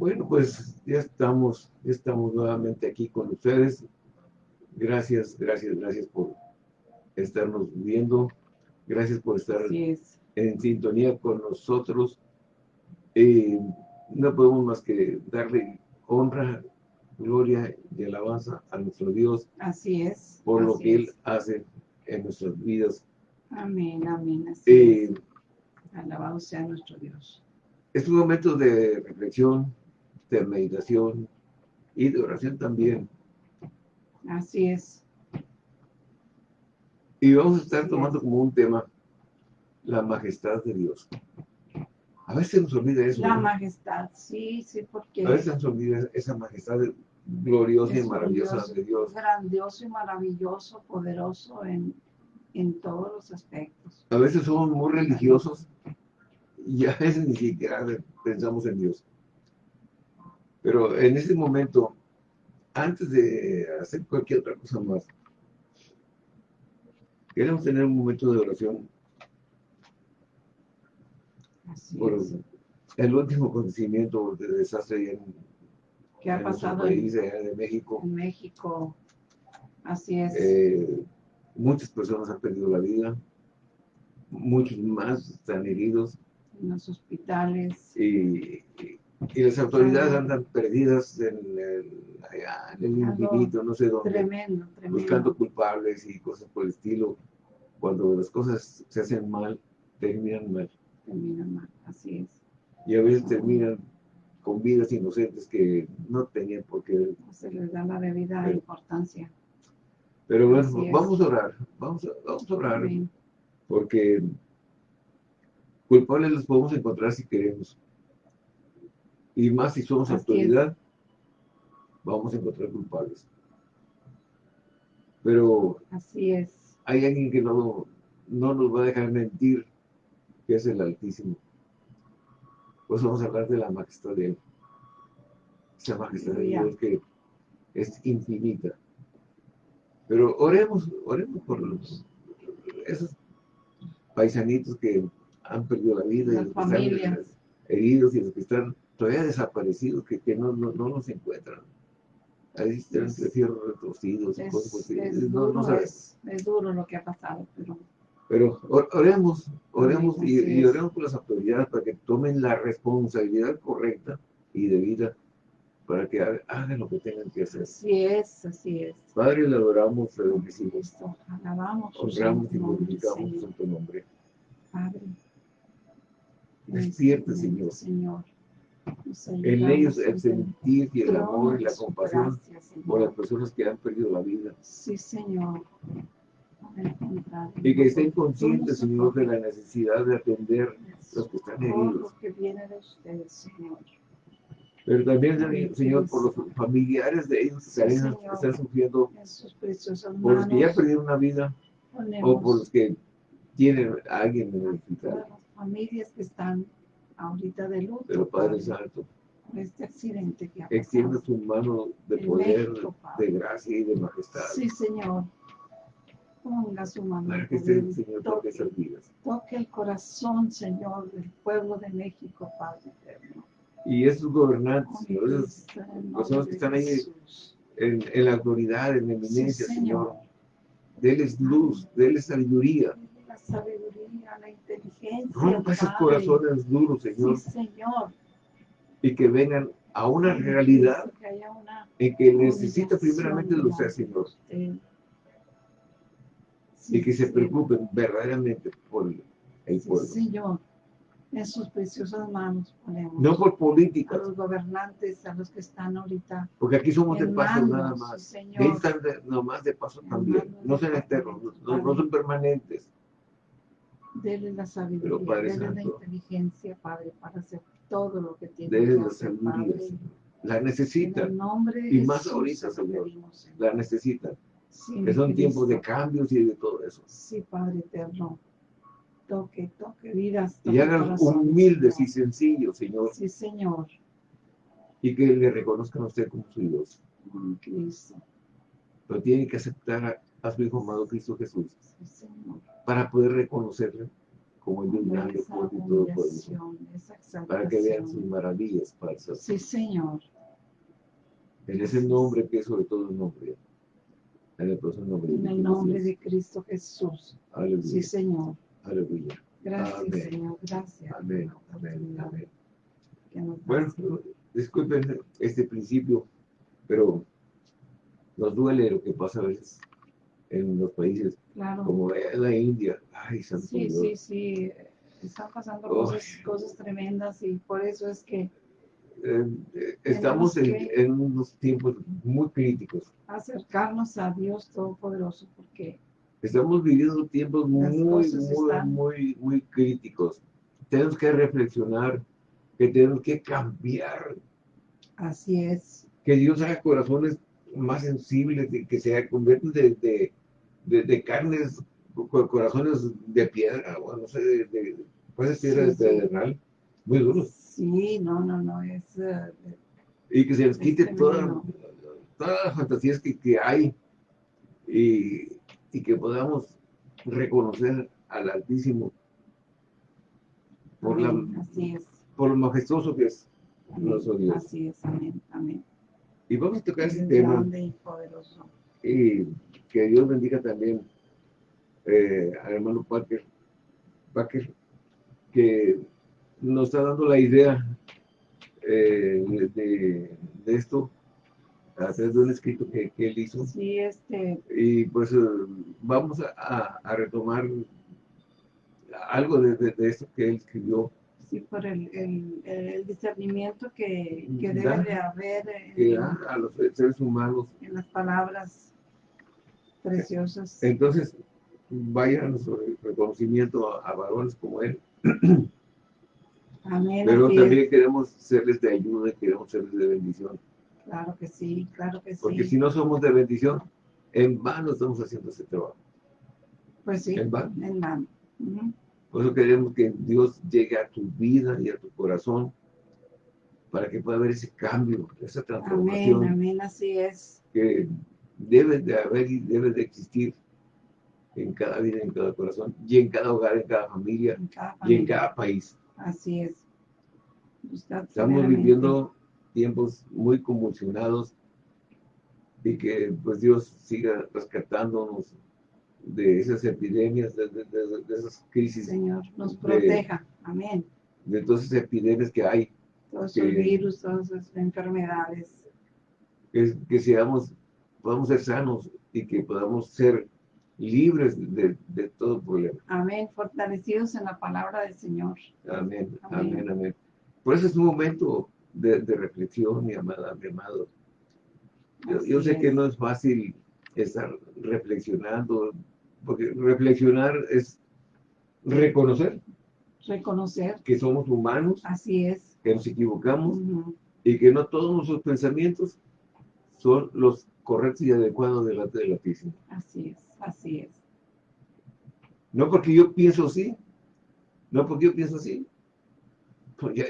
Bueno, pues ya estamos, ya estamos nuevamente aquí con ustedes. Gracias, gracias, gracias por estarnos viendo. Gracias por estar en sintonía con nosotros. Eh, no podemos más que darle honra, gloria y alabanza a nuestro Dios. Así es. Por lo que Él hace en nuestras vidas. Amén, amén. Así eh, Alabado sea nuestro Dios. Es un momento de reflexión, de meditación y de oración también. Así es. Y vamos a estar tomando como un tema la majestad de Dios. A veces nos olvida eso. La majestad, sí, sí, porque... A veces nos olvida esa majestad gloriosa y maravillosa de Dios. Grandioso y maravilloso, poderoso en, en todos los aspectos. A veces somos muy religiosos y a veces ni siquiera pensamos en Dios. Pero en este momento, antes de hacer cualquier otra cosa más, queremos tener un momento de oración por el último acontecimiento de desastre en, ¿Qué ha pasado país, de México. En México, así es. Eh, muchas personas han perdido la vida, muchos más están heridos. En los hospitales. Y, y, las autoridades andan perdidas en el, en el infinito, no sé dónde. Tremendo, tremendo. Buscando culpables y cosas por el estilo. Cuando las cosas se hacen mal, terminan mal. Terminan mal, así es. Y a veces terminan con vidas inocentes que no tenían por qué. se les da la debida importancia. Pero bueno, vamos a orar, vamos a, vamos a orar, porque culpables los podemos encontrar si queremos. Y más si somos autoridad, vamos a encontrar culpables. Pero Así es. hay alguien que no, no nos va a dejar mentir, que es el Altísimo. Pues vamos a hablar de la majestad de Él. Esa majestad de Dios que es infinita. Pero oremos, oremos por los, esos paisanitos que han perdido la vida, y los que están heridos y los que están todavía desaparecidos, que, que no, no, no los encuentran. Ahí están entre fierros retorcidos y cosas. Es, no, duro, es, es, duro lo que ha pasado, pero... Pero oremos, oremos y, y, oremos por las autoridades para que tomen la responsabilidad correcta y debida para que hagan lo que tengan que hacer. Así es, así es. Padre, le adoramos, le bendecimos. Alabamos. Honramos y glorificamos en tu nombre. Padre. Despierta, Señor. Señor. En ellos el sentir y el amor y la compasión por las personas que han perdido la vida. Sí, Señor. Y que estén conscientes, Señor, de la necesidad de atender a los que están heridos. pero también, Señor, por los familiares de ellos que están sufriendo, por los que ya perdieron una vida, o por los que tienen a alguien en el hospital. las familias que están ahorita de luto. Pero Padre Santo, este accidente que ha extiende tu mano de poder, de gracia y de majestad. Sí, Señor. Ponga su mano. Para que el Señor, toque esas vidas. Toque el corazón, Señor, del pueblo de México, Padre eterno y esos gobernantes, esas personas que están ahí en, en, la autoridad, en la eminencia, Señor. Deles luz, deles sabiduría. La sabiduría, la inteligencia. Rompa esos corazones duros, Señor. Sí, Señor. Y que vengan a una realidad en que necesita primeramente de usted, Señor. y que se preocupen verdaderamente por el pueblo. Señor en sus preciosas manos ponemos. No por política. A los gobernantes, a los que están ahorita. Porque aquí somos de paso nada más. Señor. están de, nomás de paso también. No son eternos, no, no, son permanentes. Denle la sabiduría, denle la inteligencia, Padre, para hacer todo lo que tiene que hacer, la sabiduría, La necesitan. y más ahorita, Señor. La necesitan. que son tiempos de cambios y de todo eso. Sí, Padre eterno toque, toque vidas. y hagan humildes y sencillos, Señor. Sí, Señor. Y que le reconozcan a usted como su Dios. Cristo. Pero tiene que aceptar a, su Hijo amado Cristo Jesús. Para poder reconocerle como el Dios grande, fuerte y todo poderoso, para que vean sus maravillas falsas. Sí, Señor. En ese nombre que es sobre todo el nombre. En el, nombre, en el nombre de Cristo Jesús. Aleluya. Sí, Señor. Aleluya. Gracias, Señor. Gracias. Amén. Amén. Amén. Bueno, disculpen este principio, pero nos duele lo que pasa a veces en los países como la India. Ay, Santo Sí, sí, sí. Están pasando cosas, cosas tremendas y por eso es que eh, estamos en, unos tiempos muy críticos. Acercarnos a Dios Todopoderoso porque estamos viviendo tiempos muy, muy, muy, muy críticos. Tenemos que reflexionar, que tenemos que cambiar. Así es. Que Dios haga corazones más sensibles, que se conviertan de, de, de, carnes, corazones de piedra, o no sé, de, puede ser de muy duros. Sí, no, no, no, es... Uh, y que se les quite toda, todas las fantasías que, que hay y, y, que podamos reconocer al Altísimo por, la, así es. por lo majestuoso que es nuestro Dios. Así es, amén, amén. Y vamos a tocar ese tema. Y, poderoso. y que Dios bendiga también eh, al hermano Parker, Parker que nos está dando la idea eh, de, de, esto a través de un escrito que, que, él hizo. Sí, este. Y pues eh, vamos a, a, retomar algo de, de, esto que él escribió. Sí, por el, el, el discernimiento que, que debe de haber en, a los seres humanos. En las palabras preciosas. Entonces, vayan sobre reconocimiento a, a varones como él. Pero también queremos serles de ayuda, queremos serles de bendición. Claro que sí, claro que sí. Porque si no somos de bendición, en vano estamos haciendo ese trabajo. Pues sí, en vano. En vano. Por eso queremos que Dios llegue a tu vida y a tu corazón para que pueda haber ese cambio, esa transformación. Amén, amén, así es. Que debe de haber y debe de existir en cada vida, en cada corazón, y en cada hogar, en cada familia, y en cada país. Así es. Estamos viviendo tiempos muy convulsionados y que pues Dios siga rescatándonos de esas epidemias, de, esas crisis. Señor, nos proteja. Amén. De todas esas epidemias que hay. Todos esos virus, todas esas enfermedades. Que, que seamos, podamos ser sanos y que podamos ser libres de, de, todo problema. Amén, fortalecidos en la palabra del Señor. Amén, amén, amén. Por eso es un momento de, de reflexión, mi amada, mi amado. Yo, sé que no es fácil estar reflexionando, porque reflexionar es reconocer. Reconocer. Que somos humanos. Así es. Que nos equivocamos y que no todos nuestros pensamientos son los correctos y adecuados delante del Altísimo. Así es. Así es. No porque yo pienso así, no porque yo pienso así.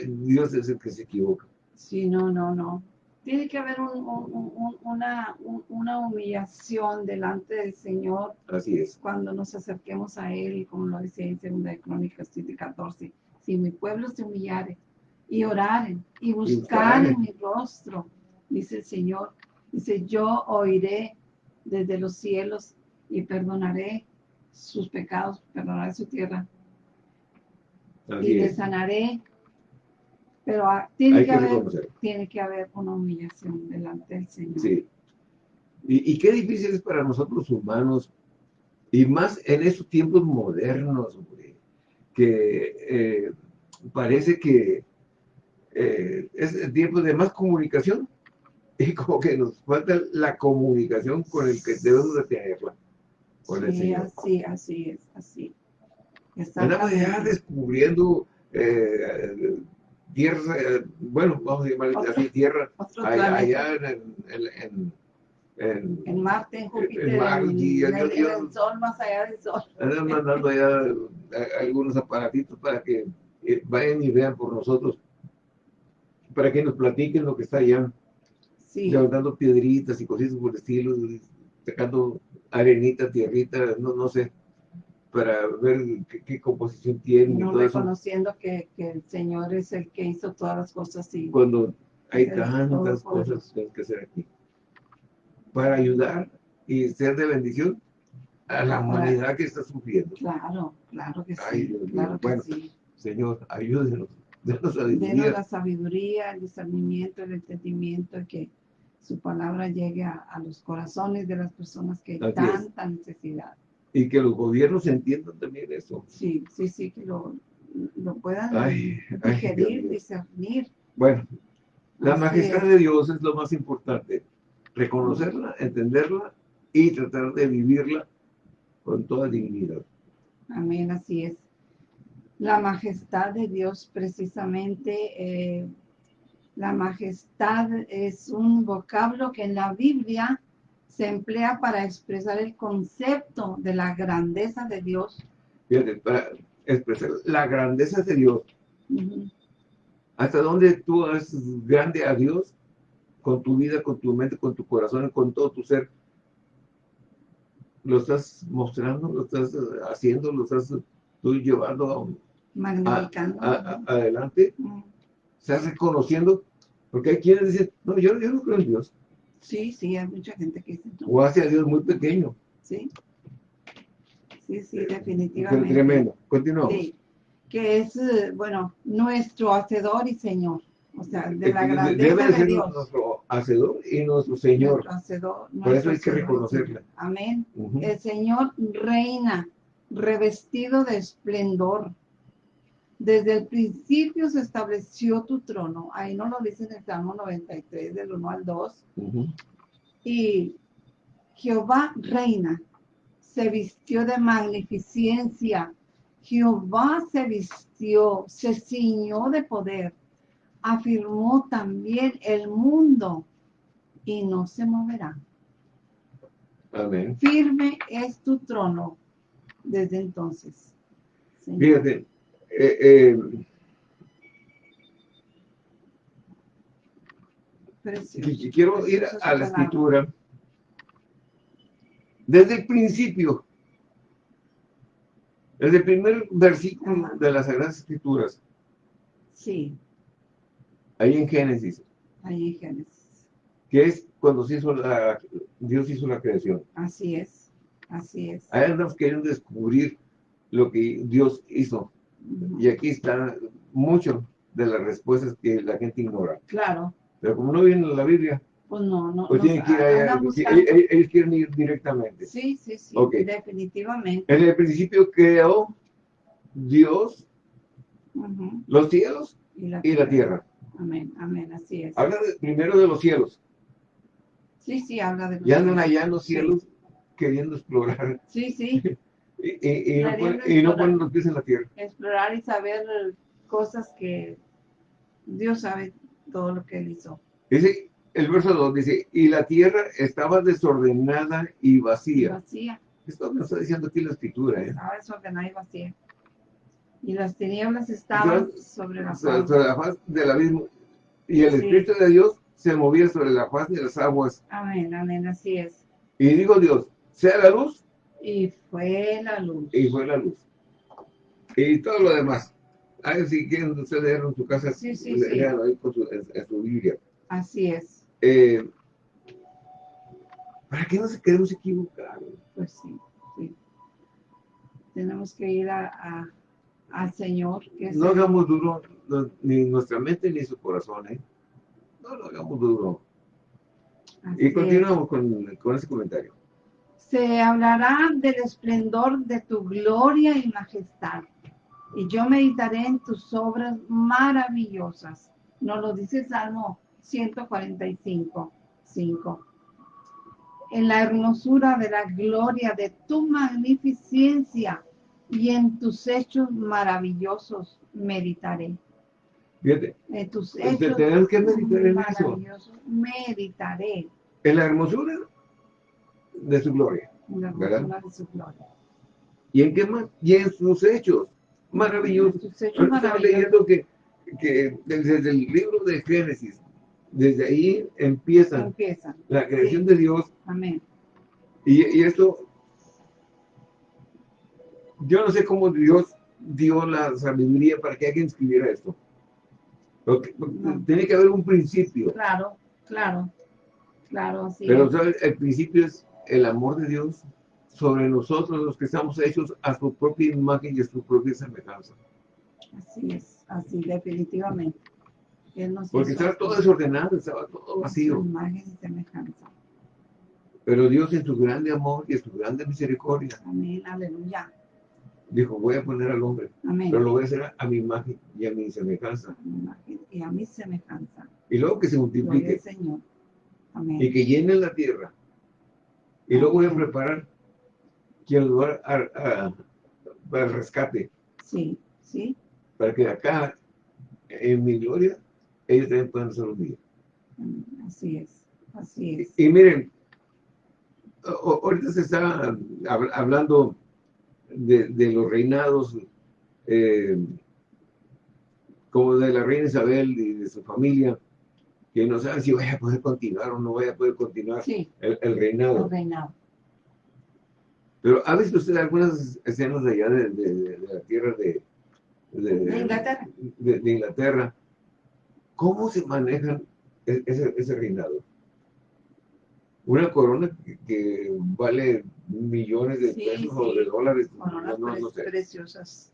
Dios es el que se equivoca. Sí, no, no, no. Tiene que haber una, una humillación delante del Señor. Así es. Cuando nos acerquemos a Él, como lo dice en 2 de Crónicas 7 14. Si mi pueblo se humillare y oraren y buscaren mi rostro, dice el Señor, dice, yo oiré desde los cielos y perdonaré sus pecados, perdonaré su tierra. y le sanaré. Pero tiene que, haber, tiene que haber una humillación delante del Señor. Sí. Y, qué difícil es para nosotros humanos, y más en estos tiempos modernos, que eh, parece que eh, es el tiempo de más comunicación y como que nos falta la comunicación con el que debemos de tenerla sí, así, así es, así. Andamos ya descubriendo eh, tierra, eh, bueno, vamos a llamar así, tierra, allá, en, en, en, en, Marte, en Júpiter, en, el Sol, más allá del Sol. Andan mandando allá eh, algunos aparatitos para que vayan y vean por nosotros, para que nos platiquen lo que está allá. Sí. Levantando piedritas y cositas por el estilo, sacando arenita, tierrita, no, no sé. para ver qué, composición tiene. No reconociendo que, que, el Señor es el que hizo todas las cosas. Y Cuando hay tantas cosas que que hacer aquí. Para ayudar y ser de bendición a la humanidad que está sufriendo. Claro, claro que sí. claro bueno, Señor, ayúdenos. Denos sabiduría. Denos la sabiduría, el discernimiento, el entendimiento, que su palabra llegue a, los corazones de las personas que hay tanta necesidad. Y que los gobiernos entiendan también eso. Sí, sí, sí, que lo, lo puedan digerir, discernir. Bueno, la majestad de Dios es lo más importante. Reconocerla, entenderla y tratar de vivirla con toda dignidad. Amén, así es. La majestad de Dios precisamente, eh, la majestad es un vocablo que en la Biblia se emplea para expresar el concepto de la grandeza de Dios. Fíjate, para expresar la grandeza de Dios. ¿Hasta dónde tú eres grande a Dios? Con tu vida, con tu mente, con tu corazón, con todo tu ser. Lo estás mostrando, lo estás haciendo, lo estás tú llevando a, adelante. Estás reconociendo, porque hay quienes dicen, no, yo, yo no creo en Dios. Sí, sí, hay mucha gente que dice. O hace a Dios muy pequeño. Sí. Sí, sí, definitivamente. Tremendo. Continuamos. Sí. Que es, eh, bueno, nuestro hacedor y Señor. O sea, de la grandeza Debe ser de Dios. nuestro hacedor y nuestro Señor. Nuestro hacedor, Por eso hay que reconocerle. Amén. El Señor reina, revestido de esplendor. Desde el principio se estableció tu trono. Ahí no lo dice en el Salmo 93, del 1 al 2. Y Jehová reina, se vistió de magnificencia. Jehová se vistió, se ciñó de poder. Afirmó también el mundo y no se moverá. Amén. Firme es tu trono desde entonces. Fíjate, eh, eh, quiero ir a la escritura. Desde el principio. Desde el primer versículo de las Sagradas Escrituras. Sí. Ahí en Génesis. Ahí en Génesis. Que es cuando se hizo la, Dios hizo la creación. Así es. Así es. Ahí andamos queriendo descubrir lo que Dios hizo y aquí están mucho de las respuestas que la gente ignora. Claro. Pero como no viene en la Biblia, pues no, no. Pues tienen que ir allá, ellos, quieren ir directamente. Sí, sí, sí, definitivamente. En el principio creó Dios los cielos y la, tierra. Amén, amén, así es. Habla primero de los cielos. Sí, sí, habla de los Y andan allá en los cielos queriendo explorar. Sí, sí. Y, no, ponen, los pies en la tierra. Explorar y saber cosas que Dios sabe todo lo que él hizo. Dice, el verso 2 dice, y la tierra estaba desordenada y vacía. vacía. Esto me está diciendo aquí la escritura. ¿eh? Estaba desordenada y vacía. Y las tinieblas estaban sobre la faz. Sobre la faz del abismo. Y el Espíritu de Dios se movía sobre la faz de las aguas. Amén, amén, así es. Y digo Dios, sea la luz y fue la luz. Y fue la luz. Y todo lo demás. Ahí si quieren ustedes leer en su casa, sí, sí, sí. ahí con su, en, su Biblia. Así es. Eh, ¿Para qué nos queremos equivocar? Pues sí, sí. Tenemos que ir a, al Señor. no hagamos duro ni nuestra mente ni su corazón, ¿eh? No lo hagamos duro. y continuamos con, con ese comentario se hablará del esplendor de tu gloria y majestad. Y yo meditaré en tus obras maravillosas. Nos lo dice Salmo 145, 5. En la hermosura de la gloria de tu magnificencia y en tus hechos maravillosos meditaré. Fíjate, en tus hechos que meditar en maravillosos meditaré. En la hermosura de su gloria. ¿verdad? De su gloria. ¿Y en qué más? Y en sus hechos maravillosos. Sus hechos maravillosos. leyendo que, que, desde el libro de Génesis, desde ahí empieza, empieza. la creación de Dios. Amén. Y, y esto yo no sé cómo Dios dio la sabiduría para que alguien escribiera esto. Tiene que haber un principio. Claro, claro, claro. Pero el principio es el amor de Dios sobre nosotros, los que estamos hechos a su propia imagen y a su propia semejanza. Así es, así definitivamente. Porque estaba todo desordenado, estaba todo vacío. Imagen y semejanza. Pero Dios en su grande amor y en su grande misericordia. Amén, aleluya. Dijo, voy a poner al hombre. Amén. Pero lo voy a hacer a mi imagen y a mi semejanza. A mi imagen y a mi semejanza. Y luego que se multiplique. Señor. Amén. Y que llene la tierra. Y luego voy a preparar quien lugar para el rescate. Sí, sí. Para que acá, en mi gloria, ellos también puedan ser un día. Así es, así es. Y, miren, ahorita se está hablando de, los reinados, eh, como de la reina Isabel y de su familia, que no saben si vaya a poder continuar o no vaya a poder continuar el, reinado. El reinado. Pero ¿ha visto usted algunas escenas de allá de, la tierra de, Inglaterra? de, Inglaterra? ¿Cómo se manejan e, ese, ese reinado? Una corona que, vale millones de pesos o de dólares. no, preciosas.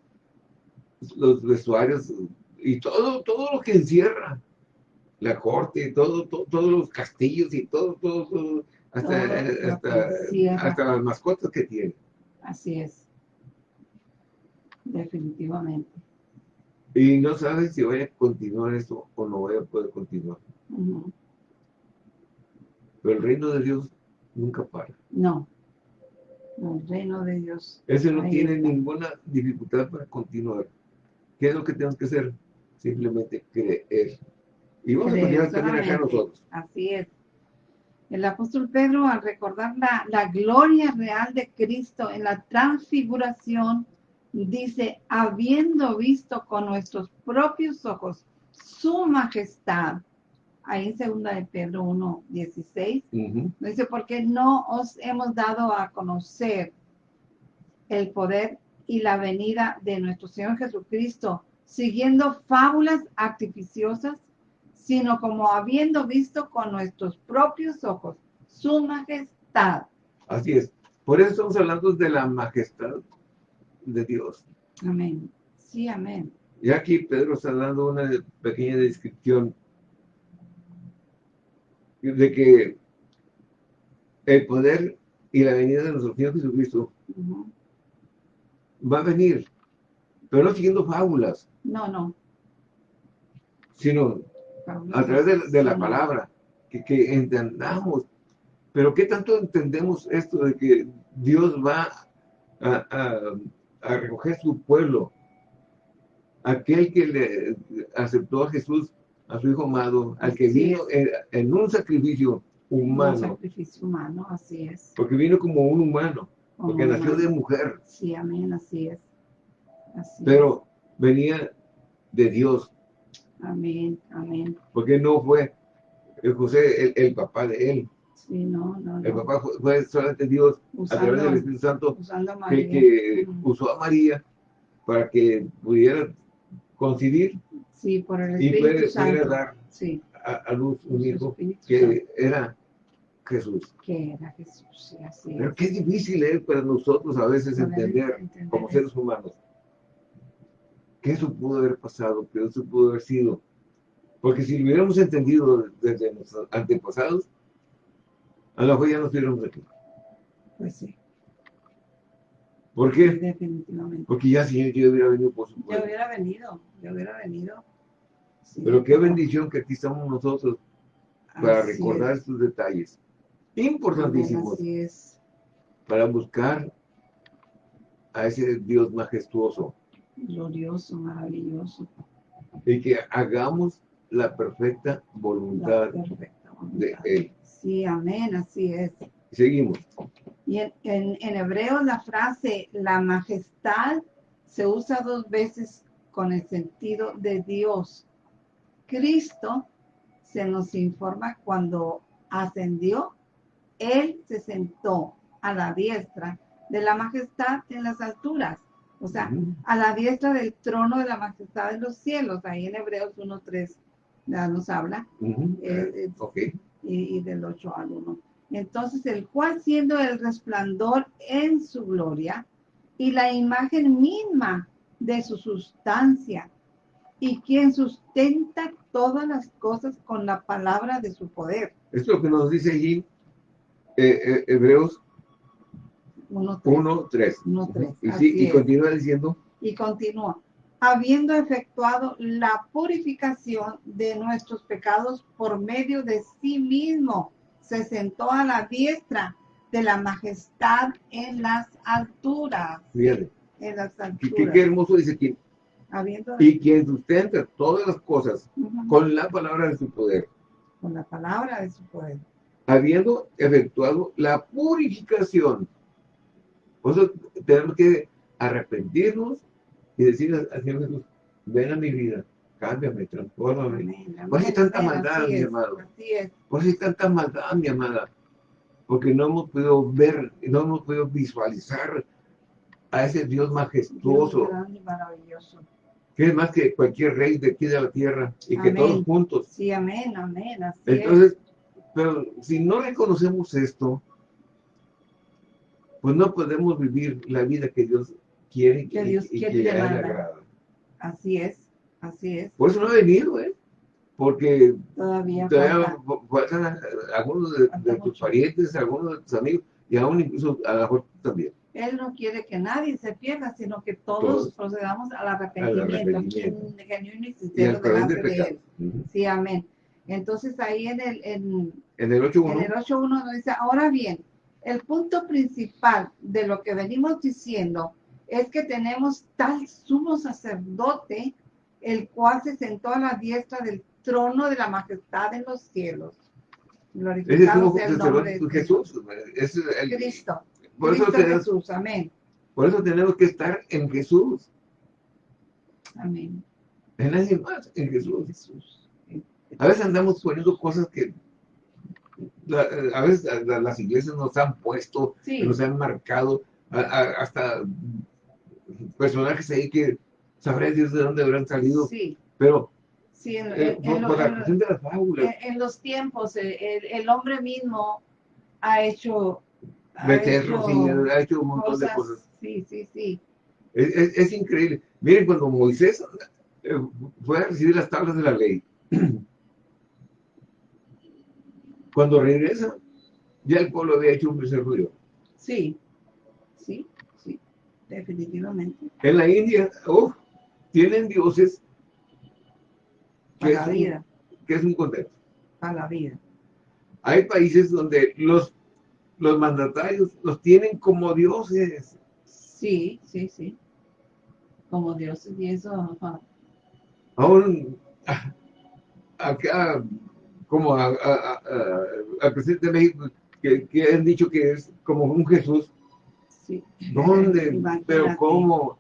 Los vestuarios y todo, todo lo que encierra. La corte, todo, todos los castillos y todo, todo, todo hasta, hasta, las mascotas que tiene. Así es. Definitivamente. Y no sabes si voy a continuar esto o no voy a poder continuar. Pero el reino de Dios nunca para. No. El reino de Dios. Ese no tiene ninguna dificultad para continuar. ¿Qué es lo que tenemos que hacer? Simplemente creer. Y vamos a continuar también acá nosotros. Así es. El apóstol Pedro, al recordar la, gloria real de Cristo en la transfiguración, dice, habiendo visto con nuestros propios ojos su majestad, ahí en segunda de Pedro 1, 16, dice, porque no os hemos dado a conocer el poder y la venida de nuestro Señor Jesucristo, siguiendo fábulas artificiosas sino como habiendo visto con nuestros propios ojos su majestad. Así es. Por eso estamos hablando de la majestad de Dios. Amén. Sí, amén. Y aquí Pedro está dando una pequeña descripción de que el poder y la venida de nuestro Señor Jesucristo va a venir, pero no siguiendo fábulas. No, no. Sino a través de, la palabra, que, entendamos. Pero ¿qué tanto entendemos esto de que Dios va a, recoger su pueblo? Aquel que le aceptó a Jesús, a su Hijo amado, al que vino en, un sacrificio humano. Un sacrificio humano, así es. Porque vino como un humano, porque nació de mujer. Sí, amén, así es. Pero venía de Dios, Amén, amén. Porque no fue José el, papá de él. Sí, no, no, El papá fue, solamente Dios a través del Espíritu Santo que, usó a María para que pudiera concebir sí, por el Espíritu y pudiera, dar a, luz un hijo que era Jesús. Que era Jesús, sí, así Pero qué difícil es para nosotros a veces entender, entender como seres humanos que eso pudo haber pasado, que eso pudo haber sido. Porque si lo hubiéramos entendido desde nuestros antepasados, a lo mejor ya no estuviéramos aquí. Pues sí. ¿Por qué? Definitivamente. Porque ya si yo hubiera venido por su pueblo. Yo hubiera venido, yo hubiera venido. Pero qué bendición que aquí estamos nosotros para recordar estos detalles importantísimos. Así es. Para buscar a ese Dios majestuoso glorioso, maravilloso. Y que hagamos la perfecta voluntad, de Él. Sí, amén, así es. Seguimos. Y en, en, hebreo la frase la majestad se usa dos veces con el sentido de Dios. Cristo se nos informa cuando ascendió, Él se sentó a la diestra de la majestad en las alturas O sea, a la diestra del trono de la majestad de los cielos. Ahí en Hebreos 1.3 ya nos habla. Eh, eh, y, y, del 8 al 1. Entonces, el cual siendo el resplandor en su gloria y la imagen misma de su sustancia, y quien sustenta todas las cosas con la palabra de su poder. Esto es lo que nos dice allí eh, eh, Hebreos 1.3. Y, y continúa diciendo. Y continúa. Habiendo efectuado la purificación de nuestros pecados por medio de sí mismo, se sentó a la diestra de la majestad en las alturas. Fíjate. En las alturas. Qué, hermoso dice aquí. Y quien sustenta todas las cosas con la palabra de su poder. Con la palabra de su poder habiendo efectuado la purificación. Por eso tenemos que arrepentirnos y decir al Señor Jesús, ven a mi vida, cámbiame, transfórmame. ¿Por qué hay tanta maldad, mi amado? ¿Por qué hay tanta maldad, mi amada? Porque no hemos podido ver, no hemos podido visualizar a ese Dios majestuoso. maravilloso. Que es más que cualquier rey de aquí de la tierra y que todos juntos. Sí, amén, amén. Entonces, pero si no reconocemos esto, pues no podemos vivir la vida que Dios quiere que Dios y, quiere que le agrada. Así es, así es. Por eso no ha venido, ¿eh? Porque todavía, faltan algunos de, tus parientes, algunos de tus amigos, y aún incluso a la mejor también. Él no quiere que nadie se pierda, sino que todos, procedamos al arrepentimiento, genuino y sincero delante de Él. Sí, amén. Entonces ahí en el, en, en el 8.1 nos dice, ahora bien, el punto principal de lo que venimos diciendo es que tenemos tal sumo sacerdote, el cual se sentó a la diestra del trono de la majestad en los cielos. Glorificado sea el nombre de Jesús. Es el, Cristo. Por Cristo eso tenemos, Jesús, amén. Por eso tenemos que estar en Jesús. Amén. En nadie más, en Jesús. Jesús. A veces andamos poniendo cosas que a veces las iglesias nos han puesto, nos han marcado, hasta personajes ahí que sabrá Dios de dónde habrán salido. Pero sí, en, eh, en, los tiempos, eh, el, hombre mismo ha hecho... Ha hecho, ha hecho un montón de cosas. Sí, sí, sí. Es, es increíble. Miren, cuando Moisés eh, fue a recibir las tablas de la ley, Cuando regresa, ya el pueblo había hecho un becerro Sí, sí, sí, definitivamente. En la India, oh, tienen dioses que, Para la vida. que es un contexto. Para la vida. Hay países donde los, los mandatarios los tienen como dioses. Sí, sí, sí. Como dioses y eso. Aún acá como al presidente de México, que, han dicho que es como un Jesús. Sí. ¿Dónde? Pero ¿cómo?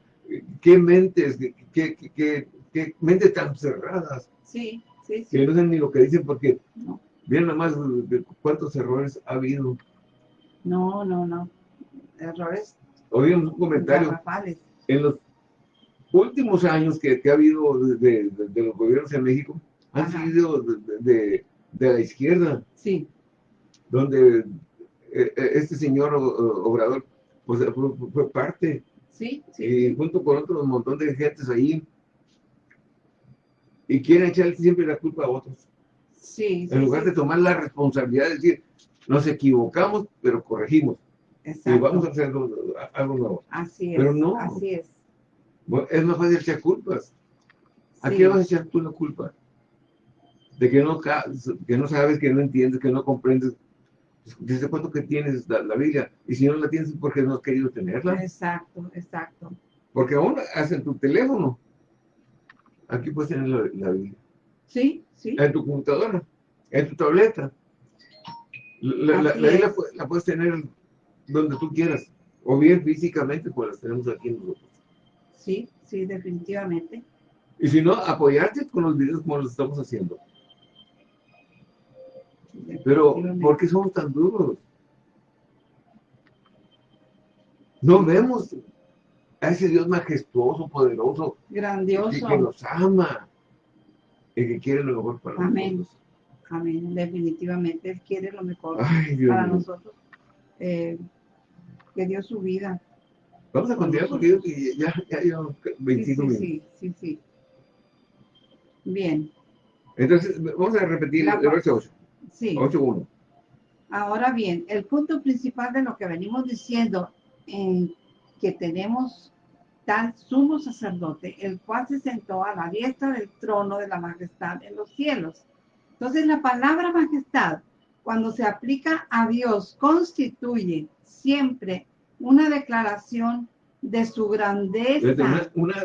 ¿Qué mentes? ¿Qué, qué, qué, mentes tan cerradas? Sí, sí, sí. Que no saben ni lo que dicen porque no. nada más cuántos errores ha habido. No, no, no. Errores. Oímos un comentario. En los últimos años que, que ha habido de, de, los gobiernos en México, han sido de, de la izquierda. Sí. Donde eh, eh, este señor Obrador pues, fue, parte. Sí, sí. Y junto con otro montón de gentes ahí. Y quieren echarle siempre la culpa a otros. Sí. En lugar de tomar la responsabilidad de decir, nos equivocamos, pero corregimos. Exacto. Y vamos a hacer algo, nuevo. Así es. Pero no. Así es. es más fácil echar culpas. ¿A qué vas a echar tú la culpa? De que no, que no sabes, que no entiendes, que no comprendes. ¿Desde cuánto que tienes la, Biblia? Y si no la tienes, ¿por qué no has querido tenerla? Exacto, exacto. Porque aún en tu teléfono, aquí puedes tener la, Biblia. Sí, sí. En tu computadora, en tu tableta. La, la, Biblia la puedes tener donde tú quieras. O bien físicamente, pues las tenemos aquí nosotros. Sí, sí, definitivamente. Y si no, apoyarte con los videos como los estamos haciendo. Pero, ¿por qué somos tan duros? No vemos. a ese Dios majestuoso, poderoso, grandioso. que, nos ama, el que quiere lo mejor para Amén. nosotros. Amén, definitivamente Él quiere lo mejor Ay, Dios para nosotros. Eh, que dio su vida. Vamos a continuar porque ya, ya llevamos Sí, 25 sí, minutos. sí, sí, sí. Bien, Entonces, vamos a repetir La- el verso 8. Sí. 8.1. Ahora bien, el punto principal de lo que venimos diciendo en que tenemos tal sumo sacerdote, el cual se sentó a la diestra del trono de la majestad en los cielos. Entonces la palabra majestad, cuando se aplica a Dios, constituye siempre una declaración de su grandeza, Una, una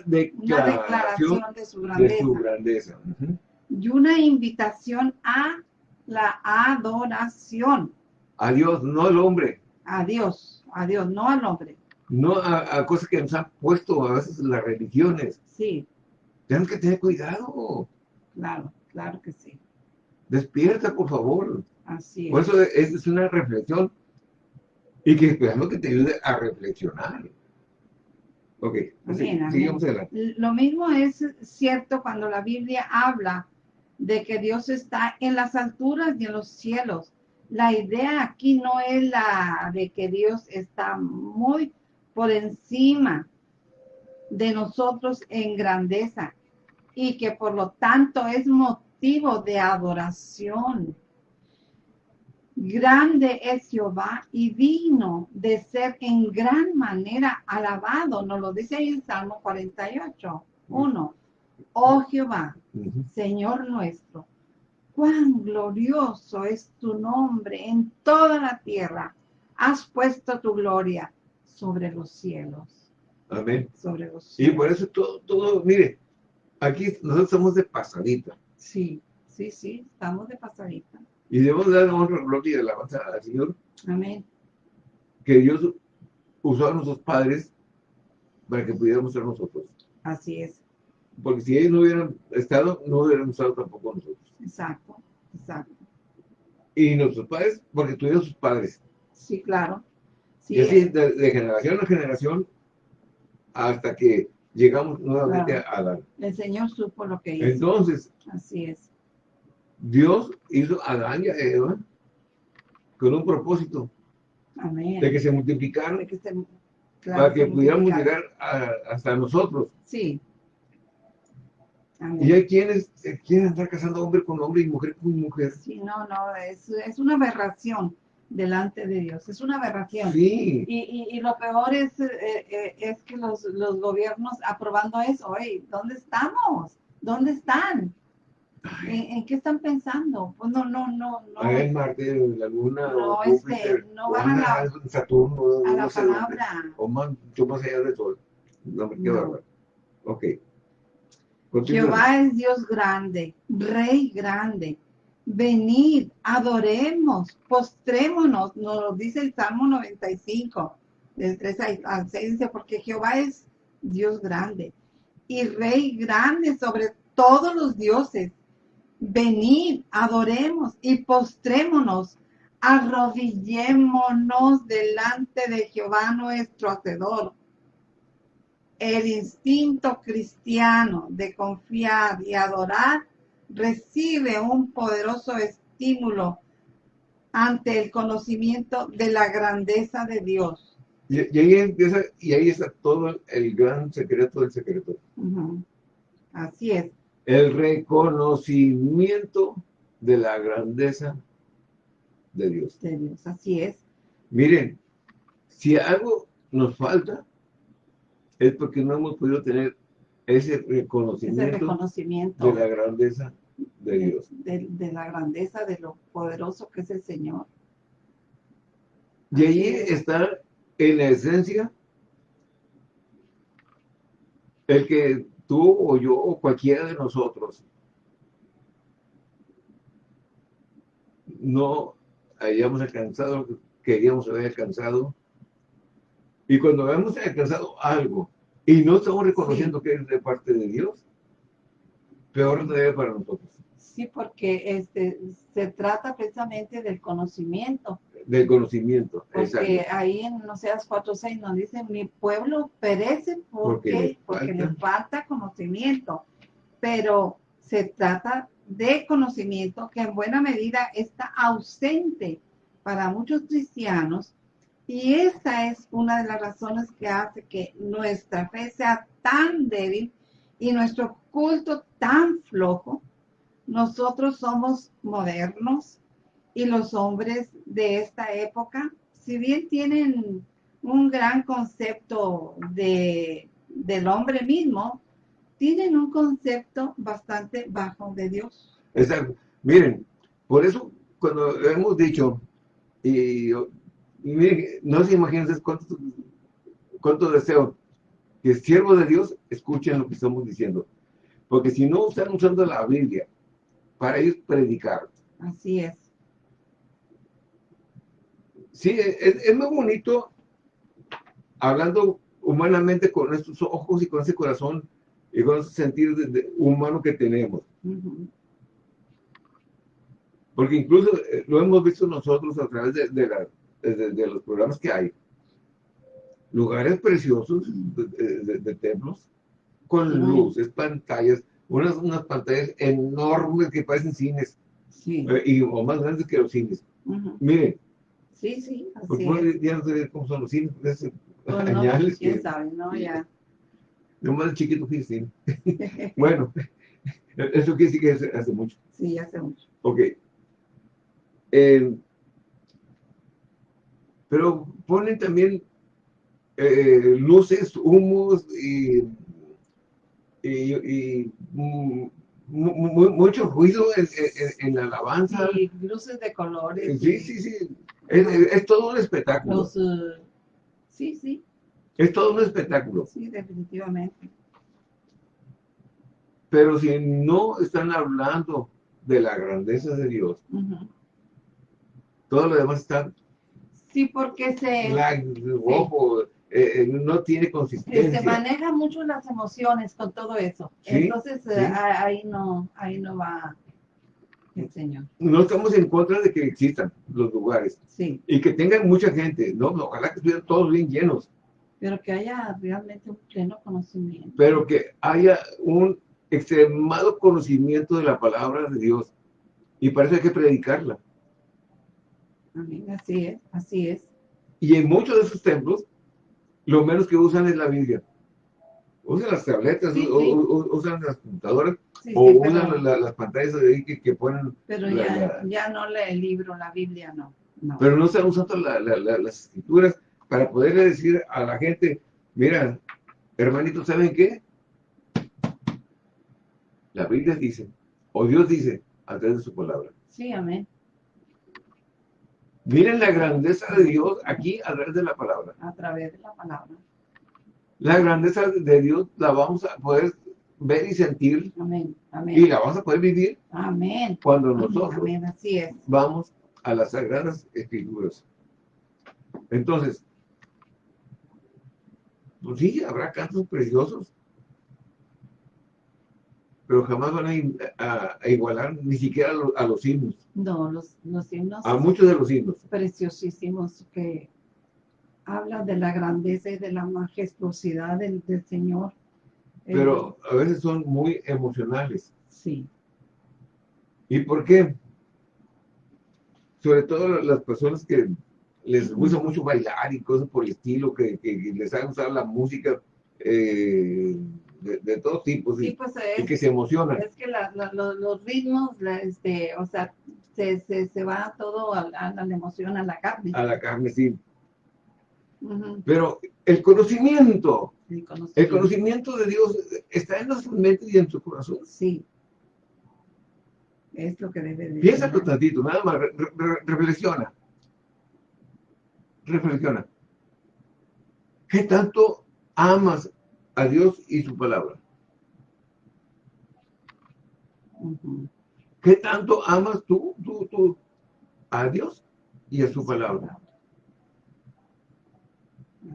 una declaración declaración de su de grandeza su grandeza. Ujú. y una invitación a la adoración A Dios, no al hombre, a Dios, a Dios, no al hombre. no a, a cosas que nos han puesto a veces las religiones. Sí, Tenemos que tener cuidado. claro, claro que sí. Despierta, por favor. Así Por es. eso es, es una reflexión y que esperamos que te ayude a reflexionar. Ok, así, Amén, amén. sigamos adelante. Lo mismo es cierto cuando la Biblia habla de que Dios está en las alturas y en los cielos. La idea aquí no es la de que Dios está muy por encima de nosotros en grandeza y que por lo tanto es motivo de adoración. Grande es Jehová y digno de ser en gran manera alabado. Nos lo dice ahí en Salmo 48, 1. Oh Jehová. Señor nuestro, cuán glorioso es tu nombre en toda la tierra. Has puesto tu gloria sobre los cielos, Amén. sobre los Y cielos. por eso todo, todo, mire, aquí nosotros estamos de pasadita Sí, sí, sí, estamos de pasadita. y debemos dar honra, gloria y alabanza al Señor Amén. que Dios usó a nuestros padres para que pudiéramos ser nosotros. Así es. Porque si ellos no hubieran estado, no hubiéramos estado tampoco nosotros. Exacto, exacto. Y nuestros padres, porque tuvieron sus padres. Sí, claro. Sí, y así, eh, de, de generación a generación, hasta que llegamos nuevamente Claro. a Adán. el Señor supo lo que hizo. Entonces, Así es. Dios hizo a Adán y a Eva con un propósito Amén. de que se multiplicaran De que se- claro, para que se pudiéramos llegar a- hasta nosotros. Sí. Amén. Y hay quienes eh, quieren andar casando hombre con hombre y mujer con mujer. Sí, no, no, es, es una aberración delante de Dios, es una aberración. Sí, Y, y, y lo peor es, eh, eh, es que los, los gobiernos aprobando eso, oye, ¿dónde estamos? ¿Dónde están? ¿En, en qué están pensando? Pues no, no, no, no. a ver, Marte, la Luna, No, o este, no o van a la- Saturno, a no la dónde. palabra. O más, mucho más allá de todo. No me quedo No. Ok. Jehová es Dios grande, Rey grande. Venid, adoremos, postrémonos, nos lo dice el Salmo 95, del 3 al- al 6, dice, porque Jehová es Dios grande y Rey grande sobre todos los dioses. Venid, adoremos y postrémonos, arrodillémonos delante de Jehová nuestro Hacedor el instinto cristiano de confiar y adorar recibe un poderoso estímulo ante el conocimiento de la grandeza de Dios. Y, y ahí empieza, y ahí está todo el gran secreto del secreto. Así es. El reconocimiento de la grandeza de Dios. de Dios, así es. Miren, si algo nos falta, es porque no hemos podido tener ese Ese reconocimiento reconocimiento de la grandeza de Dios. de, de la grandeza de lo poderoso que es el Señor. Y ahí está en la esencia el que tú o yo o cualquiera de nosotros no hayamos alcanzado lo que queríamos haber alcanzado. Y cuando hemos alcanzado algo y no estamos reconociendo que es de parte de Dios, peor todavía para nosotros. Sí, porque este, se trata precisamente del conocimiento. Del conocimiento. Porque exacto. ahí en Oseas 4.6 nos dice, mi pueblo perece porque, Porque le falta conocimiento. Pero se trata de conocimiento que en buena medida está ausente para muchos cristianos y esta es una de las razones que hace que nuestra fe sea tan débil y nuestro culto tan flojo. Nosotros somos modernos y los hombres de esta época, si bien tienen un gran concepto de, del hombre mismo, tienen un concepto bastante bajo de Dios. Exacto. Miren, por eso cuando hemos dicho, y, y no se imaginan cuánto, cuánto deseo que siervos de Dios escuchen lo que estamos diciendo. Porque si no están usando la Biblia para ir predicar, Así es. sí, es, es muy bonito hablando humanamente con estos ojos y con ese corazón y con ese sentir de- de- humano que tenemos. Porque incluso eh, lo hemos visto nosotros a través de, de la- de- de los programas que hay. Lugares preciosos de, de- de templos con luces, pantallas, unas, unas pantallas enormes que parecen cines Sí. eh, y, o más grandes que los cines. Ujú. Miren, Sí, sí, porque así es. ya no sé cómo son los cines, es Pues no, añales quién que sabe, ¿no? Ya. nomás el chiquito fui cine. Bueno, eso quiere decir que hace, hace mucho. Sí, hace mucho. Ok. Eh, pero ponen también eh, luces, humos y, y, y, mu- mu- mucho ruido en, en- en la alabanza. Y luces de colores. Sí, y sí, sí. Es, es- es todo un espectáculo. Los, eh, sí, sí, Es todo un espectáculo. sí, definitivamente. Pero si no están hablando de la grandeza de Dios, todo lo demás está Sí, porque se, blanco, eh, eh, no tiene consistencia. se maneja mucho las emociones con todo eso. Sí, Entonces, eh, sí. ahí no, ahí no va el Señor. no estamos en contra de que existan los lugares Sí, y que tengan mucha gente, no, no, ojalá que estuvieran todos bien llenos, pero que haya realmente un pleno conocimiento. pero que haya un extremado conocimiento de la palabra de Dios y para eso hay que predicarla. Amén, así es, así es. Y en muchos de esos templos, lo menos que usan es la Biblia. Usan las tabletas, Sí, usan las computadoras, Sí, o usan pero, la- las pantallas de ahí que, que ponen, pero la- ya, la- ya no lee el libro, la Biblia no. no. pero no están usando la- la- la- las escrituras para poderle decir a la gente, mira, hermanitos, ¿saben qué? La Biblia dice, o Dios dice, a través de su palabra. Sí, amén. Miren la grandeza de Dios aquí a través de la palabra. A través de la palabra. La grandeza de Dios la vamos a poder ver y sentir Amén, y amén. la vamos a poder vivir Amén. cuando nosotros amén, así es. vamos a las sagradas escrituras. Entonces, pues sí, habrá cantos preciosos, pero jamás van a, i- a- a igualar ni siquiera a los, a los himnos, No, los, los himnos a muchos de los himnos. preciosísimos que hablan de la grandeza y de la majestuosidad del, del Señor. Eh, Pero a veces son muy emocionales. sí, ¿Y por qué? Sobre todo las personas que les gusta mucho bailar y cosas por el estilo, que, que les haga usar la música eh, de, de todo tipo, sí, sí, pues y que se emocionan. es que la- la- lo- los ritmos, la- este, o sea, se, se, se va todo a, a la emoción, a la carne. a la carne, sí. Pero el conocimiento, el el conocimiento. de Dios está en nuestras mentes y en su corazón. Sí. Es lo que debe de Piénsalo ser. tantito, nada más, re- re- reflexiona. Reflexiona. ¿Qué tanto amas a Dios y su palabra? ¿Qué tanto amas tú, tú, tú a Dios y a su palabra?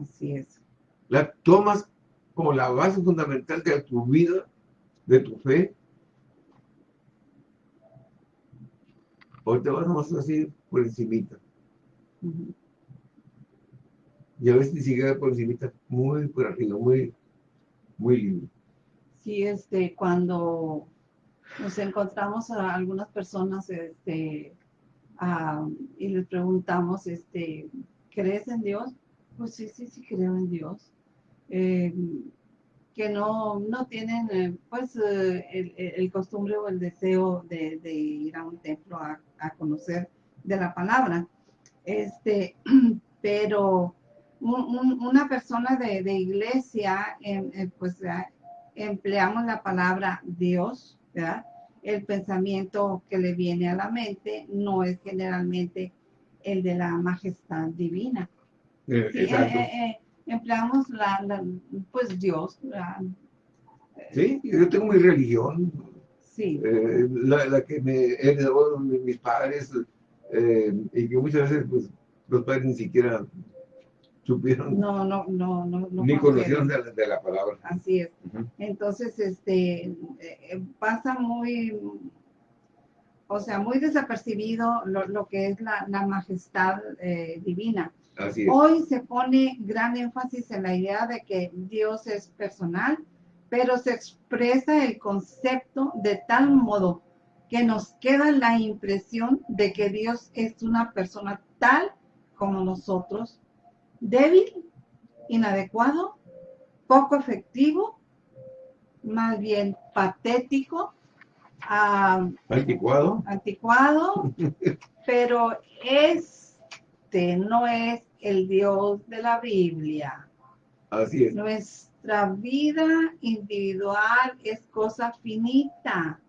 Así es. ¿La tomas como la base fundamental de tu vida, de tu fe? ¿O te vas más así por encimita? Y a veces ni siquiera por encima, muy por arriba, muy, lindo. Sí, este, cuando nos encontramos a algunas personas, este, y les preguntamos, este, ¿crees en Dios? Pues sí, sí, sí creo en Dios. Eh, que no, no tienen eh, pues eh, el, costumbre o el deseo de, de ir a un templo a, a, conocer de la palabra. Este, pero una persona de, de iglesia, pues empleamos la palabra Dios, ¿verdad? El pensamiento que le viene a la mente no es generalmente el de la majestad divina. Eh, empleamos la, pues Dios. sí, yo tengo mi religión. Sí. Eh, la, que me heredó mis padres eh, y que muchas veces pues, los padres ni siquiera supieron. No, no, no, no. ni conocieron de la, de la, palabra. Así es. Entonces, este, eh, pasa muy, o sea, muy desapercibido lo, lo que es la, la majestad divina. Hoy se pone gran énfasis en la idea de que Dios es personal, pero se expresa el concepto de tal modo que nos queda la impresión de que Dios es una persona tal como nosotros, débil, inadecuado, poco efectivo, más bien patético, anticuado, anticuado pero este no es el Dios de la Biblia. Así es. Nuestra vida individual es cosa finita.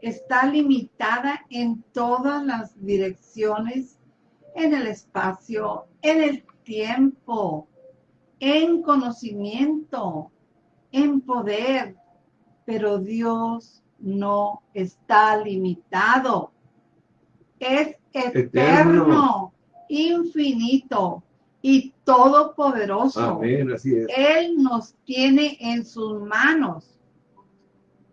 Está limitada en todas las direcciones, en el espacio, en el tiempo, en conocimiento, en poder. Pero Dios no está limitado. Es eterno infinito y todopoderoso. Amén, así es. Él nos tiene en sus manos,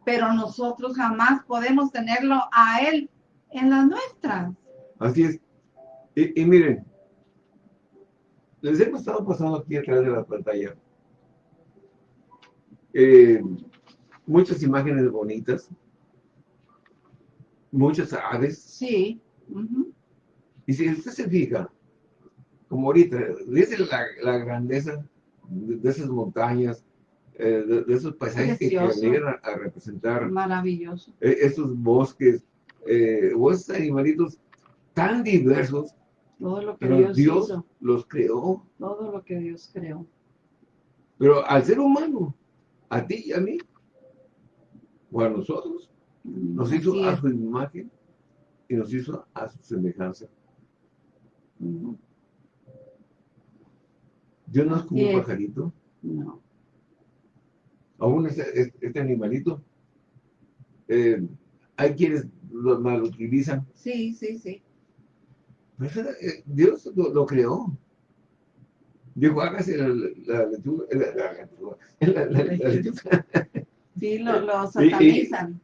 pero nosotros jamás podemos tenerlo a Él en las nuestras. Así es. Y, miren, les hemos estado pasando aquí atrás de la pantalla eh, muchas imágenes bonitas, muchas aves. Sí. Y si usted se fija, como ahorita, dice la, grandeza de, esas montañas, eh, de, esos paisajes que, llegan a, representar. Maravilloso. E, esos bosques, eh, o esos animalitos tan diversos. Todo lo que Dios, Dios los creó. Todo lo que Dios creó. Pero al ser humano, a ti y a mí, o a nosotros, nos hizo a su imagen y nos hizo a su semejanza. ¿Dios no es como un pajarito? No. Aún este, este, animalito, eh, hay quienes lo mal utilizan. Sí, sí, sí. Eh, Dios lo, creó. Dijo, hágase la, la, lechuga, la, lechuga. Sí, lo, lo satanizan.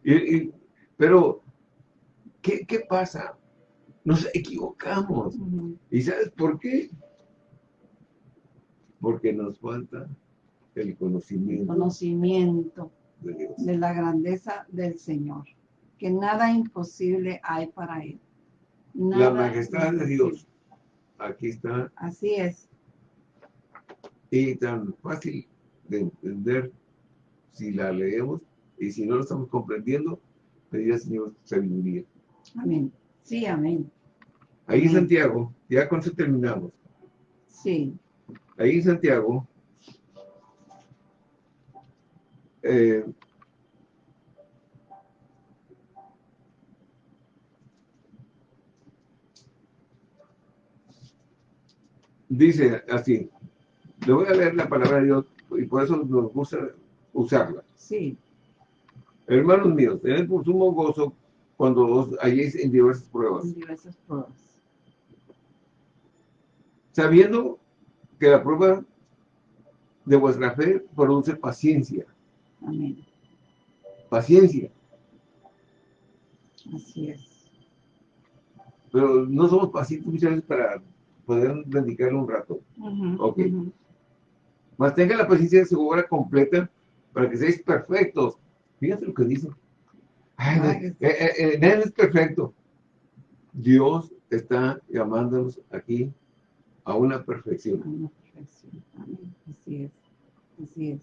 pero, ¿qué, ¿qué pasa? Nos equivocamos. ¿Y sabes por qué? Porque nos falta el conocimiento. conocimiento de, la grandeza del Señor. Que nada imposible hay para Él. La majestad de Dios. Aquí está. Así es. Y tan fácil de entender si la leemos y si no lo estamos comprendiendo, pedir al Señor sabiduría. Amén. Sí, amén. Ahí Santiago, ya con eso terminamos. Sí. Ahí Santiago, eh, dice así, le voy a leer la palabra de Dios y por eso nos gusta usarla. Sí. Hermanos míos, tened por sumo gozo cuando os halléis en diversas pruebas. En diversas pruebas. Sabiendo que la prueba de vuestra fe produce paciencia. Amén. Paciencia. Así es. Pero no somos pacientes muchas veces para poder dedicarle un rato. Ok. ujú. Mas tenga la paciencia de su obra completa para que seáis perfectos. Fíjate lo que dice. Ay, eh, eh, eh, nadie es perfecto. Dios está llamándonos aquí a una perfección. Una perfección. Amén. Así es. Así es.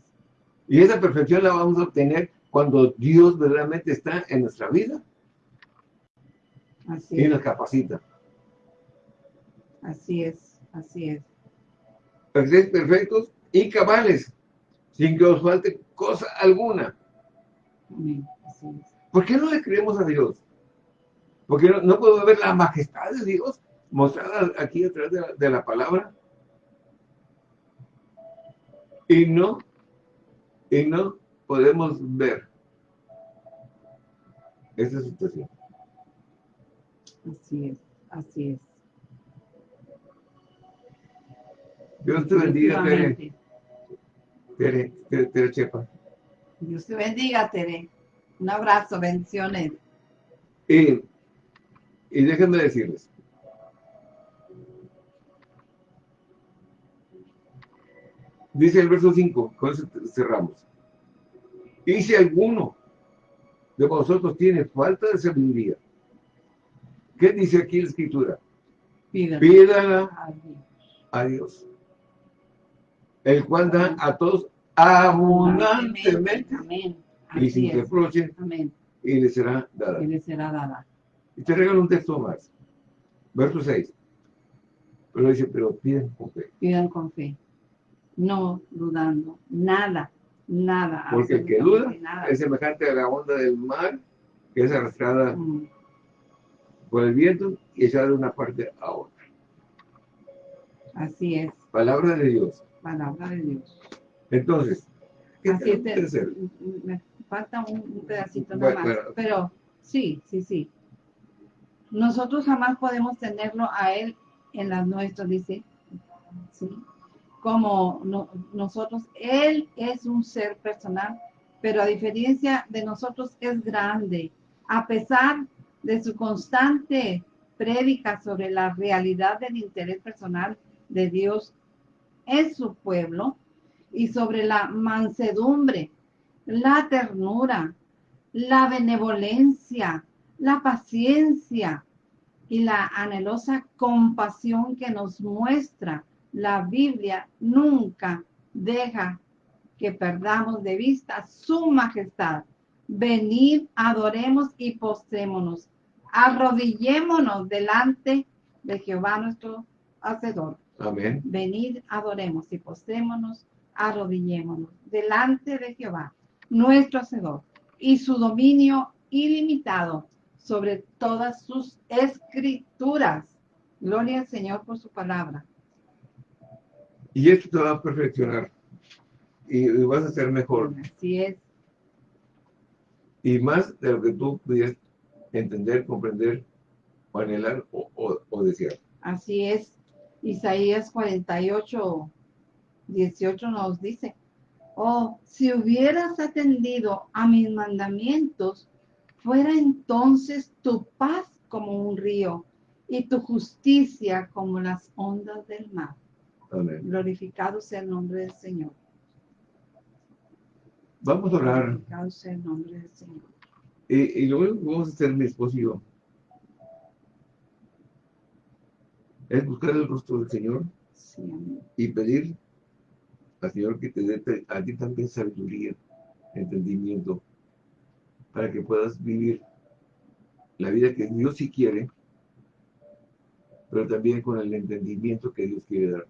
Y esa perfección la vamos a obtener cuando Dios verdaderamente está en nuestra vida Así y nos capacita. Así es. Así es. Para que seáis perfectos y cabales, sin que os falte cosa alguna. Amén. Así es. ¿Por qué no le creemos a Dios? Porque no, no podemos ver la majestad de Dios mostrada aquí a través de la, de la palabra. Y no, y no podemos ver esa situación. Así es. Así es. Dios te bendiga, Tere. Tere, Tere, Tere Chepa. Dios te bendiga, Tere. Un abrazo, bendiciones. Y, y déjenme decirles, dice el verso 5, con eso cerramos. Y si alguno de vosotros tiene falta de sabiduría, ¿qué dice aquí la escritura? Pídala a Dios. a Dios, el cual da a todos abundantemente Amén. y sin reproche Amén. y le será dada. Y le será dada. Y te regalo un texto más. Verso 6. Pero dice, pero piden con fe. Pidan con fe. No dudando. Nada. Nada. Porque el que duda nada. es semejante a la onda del mar que es arrastrada Mm, por el viento y echada de una parte a otra. Así es. Palabra de Dios. Palabra de Dios. Entonces, ¿qué Así tenemos te- que hacer? me falta un, pedacito Bueno, nada más. bueno. Pero sí, sí, sí. Nosotros jamás podemos tenerlo a Él en las nuestras, dice. ¿sí? Como no- nosotros, Él es un ser personal, pero a diferencia de nosotros es grande. A pesar de su constante prédica sobre la realidad del interés personal de Dios en su pueblo y sobre la mansedumbre, la ternura, la benevolencia, la paciencia y la anhelosa compasión que nos muestra la Biblia nunca deja que perdamos de vista su majestad. Venid, adoremos y postrémonos. Arrodillémonos delante de Jehová nuestro Hacedor. Amén. Venid, adoremos y postrémonos, arrodillémonos delante de Jehová, nuestro Hacedor, y su dominio ilimitado sobre todas sus escrituras. Gloria al Señor por su palabra. Y esto te va a perfeccionar. Y, y vas a ser mejor. Así es, Y más de lo que tú pudieras entender, comprender, o anhelar o, o- o desear. así es. Isaías 48, 18 nos dice, oh, si hubieras atendido a mis mandamientos, fuera entonces tu paz como un río y tu justicia como las ondas del mar. Amén. Glorificado sea el nombre del Señor. Vamos a orar. Glorificado sea el nombre del Señor. Y, y que vamos a hacer mi esposo y yo es buscar el rostro del Señor Sí, y pedir al Señor que te dé a ti también sabiduría, entendimiento, para que puedas vivir la vida que Dios sí quiere, pero también con el entendimiento que Dios quiere dar.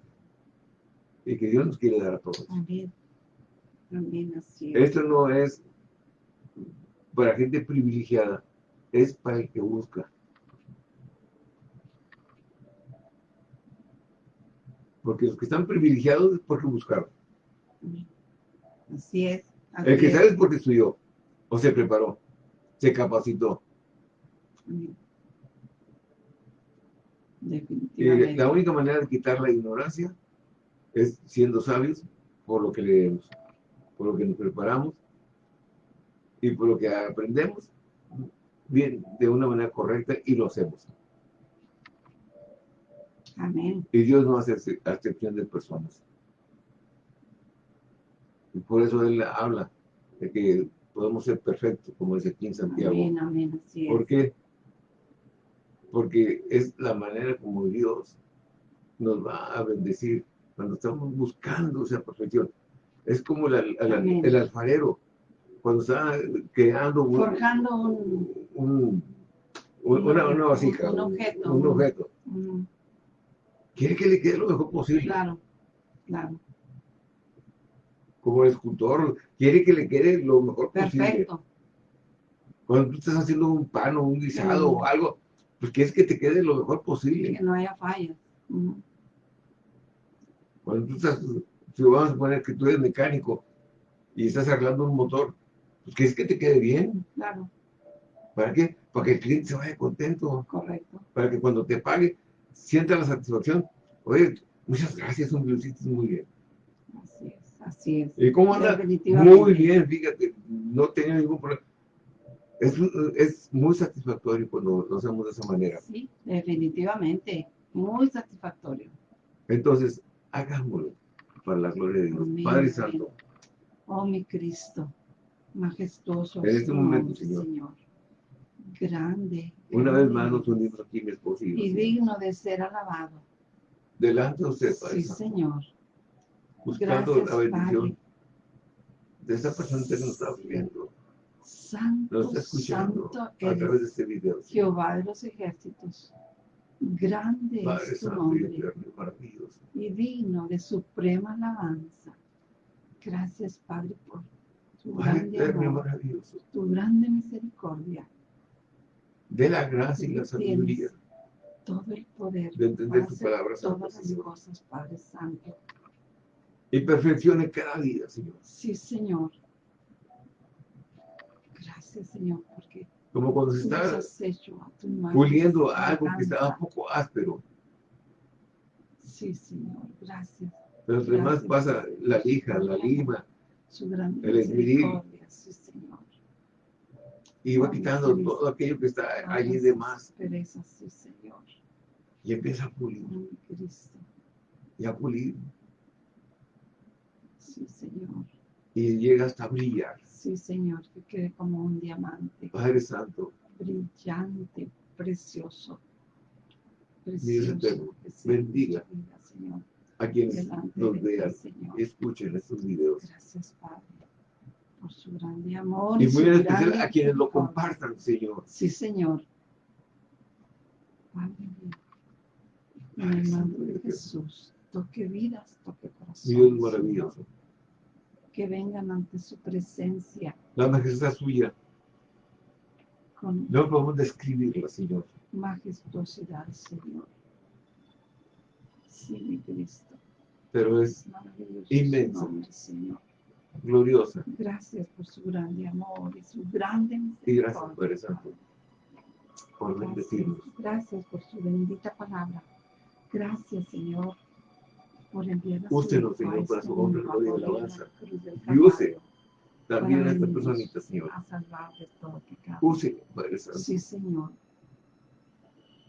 Y que Dios nos quiere dar a todos. Amén. Amén, así es. Esto no es para gente privilegiada, es para el que busca. Porque los que están privilegiados es porque buscaron. Así es. así El que es. sabe es porque estudió, o se preparó, se capacitó. Definitivamente. la única manera de quitar la ignorancia es siendo sabios por lo que leemos, por lo que nos preparamos y por lo que aprendemos bien de una manera correcta y lo hacemos. Amén. Y Dios no hace acepción de personas. Y por eso Él habla de que podemos ser perfectos, como dice aquí en Santiago. Amén, amén, así es. ¿Por qué? Porque es la manera como Dios nos va a bendecir cuando estamos buscando esa perfección. Es como el, el, el alfarero, cuando está creando un, forjando un, un, una, una, vasija, un objeto. Un, objeto. Quiere que le quede lo mejor posible. claro, claro. Como el escultor, quiere que le quede lo mejor posible. Perfecto. Cuando tú estás haciendo un pan o un guisado o algo, pues quieres que te quede lo mejor posible. Que no haya fallas. Cuando tú estás, si vamos a poner que tú eres mecánico y estás arreglando un motor, pues quieres que te quede bien. Claro, ¿Para qué? Para que el cliente se vaya contento. correcto. Para que cuando te pague, sienta la satisfacción. Oye, muchas gracias, hombre, lo hiciste muy bien. Así es, así es. ¿Y cómo anda? Muy bien, fíjate, no tenía ningún problema. Es, es muy satisfactorio cuando lo hacemos de esa manera. Sí, definitivamente. Muy satisfactorio. Entonces, hagámoslo para la gloria de Dios. Amén, Padre. Santo, Oh, mi Cristo, majestuoso En es este momento, nombre, Señor. Grande. una vez más nos unimos aquí, mi esposo y Y digno de ser alabado. delante de usted, Padre Sí, Santo, Señor. buscando Gracias, la bendición Padre. de esta persona que nos está viendo, Santo, nos está escuchando santo a través de este video. Jehová de los ejércitos. Grande Padre es tu Santo nombre y digno de suprema alabanza. Gracias, Padre, por tu Padre grande eterno amor, maravilloso. tu grande misericordia. De la gracia y la sabiduría todo el poder de entender tu palabra, Santo todas las cosas, Padre Santo. y perfeccione cada día, Señor. Sí, Señor. Gracias, Señor, porque Como cuando se está puliendo algo que estaba un poco áspero, Sí, Señor, gracias. pero además Gracias. pasa la lija, la lima, Su gran El esmeril. sí. Y va Ay, quitando todo aquello que está allí de más perezas, sí, Señor. y empieza a pulir mi Cristo. y a pulir Sí, Señor. y llega hasta brillar. Sí, Señor, que quede como un diamante. Padre Santo, brillante, precioso. Precioso. eterno, bendiga. Señor, a quienes nos vean escuchen estos videos. Gracias, Padre, por su grande amor. Y su muy en especial a quienes lo compartan, Señor. Sí, Señor. Padre mío, en el nombre de Jesús, toque vidas, toque corazones. Dios maravilloso. Que vengan ante su presencia La majestad suya, con no podemos describirla, Señor. majestuosidad, Señor. Sí, mi Cristo. Pero es Inmenso. Señor. Gloriosa. Gracias por su grande amor y su grande Y gracias, misericordia. Padre Santo, por bendecirnos. gracias por su bendita palabra. Gracias, Señor, por enviar a su Úsenos, Señor, para este su honra, gloria y alabanza. Y use También a esta venirnos personita, Señor. A salvar de todo pecado. Use, Padre Santo. Sí, Señor.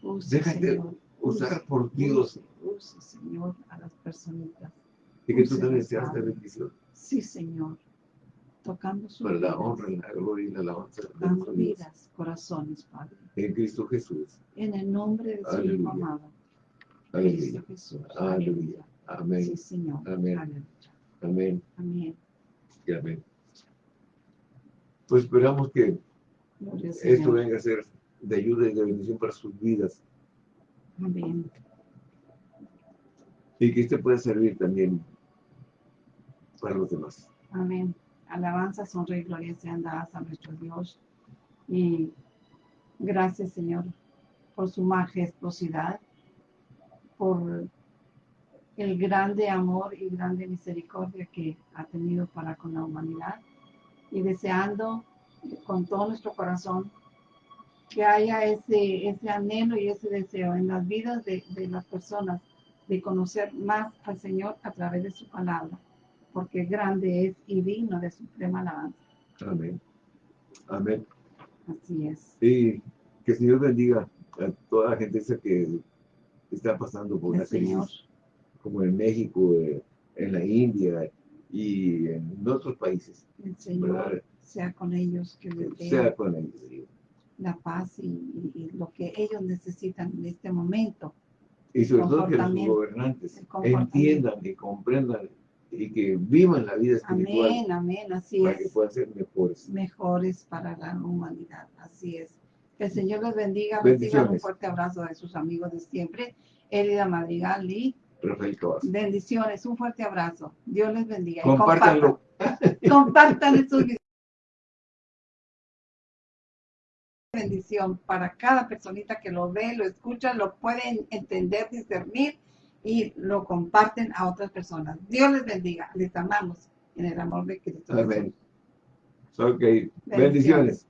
Use, Déjate Señor. usar use, por Dios Use, use, Señor, a las personitas. y que tú también seas de bendición Sí, Señor. Tocando sus para la vidas, honra, la gloria y la alabanza de dando nuestro vidas, corazones, Padre. En Cristo Jesús. En el nombre de su Aleluya. Hijo amado, Aleluya. Cristo Jesús. Aleluya. Amén. Sí, Señor. Amén. Aleluya. Amén. Amén. y amén. Pues esperamos que Gloria esto Señor. venga a ser de ayuda y de bendición para sus vidas Amén. y que este pueda servir también para los demás. Amén. Alabanza, honra y gloria sean dadas a nuestro Dios. Y gracias, Señor, por su majestuosidad, por el grande amor y grande misericordia que ha tenido para con la humanidad. Y deseando con todo nuestro corazón que haya ese, ese anhelo y ese deseo en las vidas de, de las personas de conocer más al Señor a través de su palabra porque grande es y digno de suprema alabanza. Amén. Amén. Así es. Y que el Señor bendiga a toda la gente esa que está pasando por una Señor. crisis, como en México, en la India y en otros países, El Señor ¿verdad? sea con ellos, que les dé sea con ellos. la paz y, y- y lo que ellos necesitan en este momento. Y sobre todo que los gobernantes entiendan y comprendan y que vivan la vida espiritual Amén, amén, así para que es. puedan ser mejores. Mejores para la humanidad, así es. Que el Señor les bendiga, reciban un fuerte abrazo de sus amigos de siempre, Elida Madrigal y Rafael bendiciones, un fuerte abrazo. Dios les bendiga. Compártanlo. compartan, compartan estos videos. bendición para cada personita que lo ve, lo escucha, lo pueden entender, discernir y lo comparten a otras personas. Dios les bendiga, les amamos en el amor de Cristo. Amén. Ok. Bendiciones.